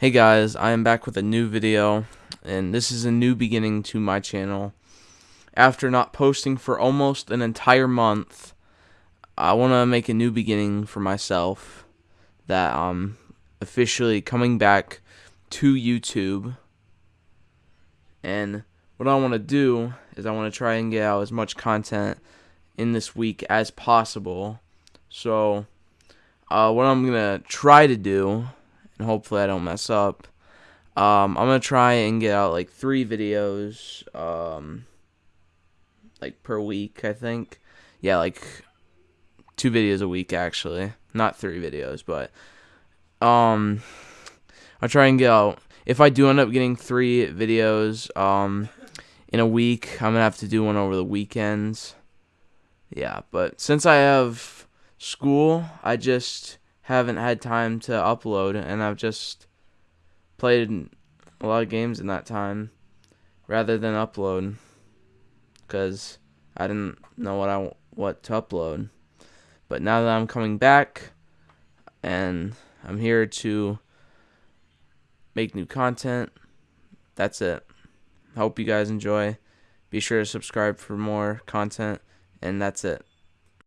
Hey guys, I am back with a new video, and this is a new beginning to my channel. After not posting for almost an entire month, I want to make a new beginning for myself that I'm officially coming back to YouTube. And what I want to do is I want to try and get out as much content in this week as possible. So, uh, what I'm going to try to do and hopefully I don't mess up. Um, I'm gonna try and get out like three videos, um, like per week. I think, yeah, like two videos a week actually, not three videos, but um, I'll try and get out. If I do end up getting three videos, um, in a week, I'm gonna have to do one over the weekends. Yeah, but since I have school, I just haven't had time to upload, and I've just played a lot of games in that time rather than upload because I didn't know what I what to upload. But now that I'm coming back and I'm here to make new content, that's it. Hope you guys enjoy. Be sure to subscribe for more content, and that's it.